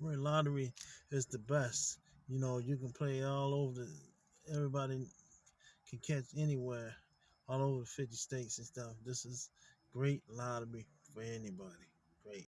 Ring lottery is the best. You know, you can play all over the. Everybody can catch anywhere, all over the 50 states and stuff. This is great lottery for anybody. Great.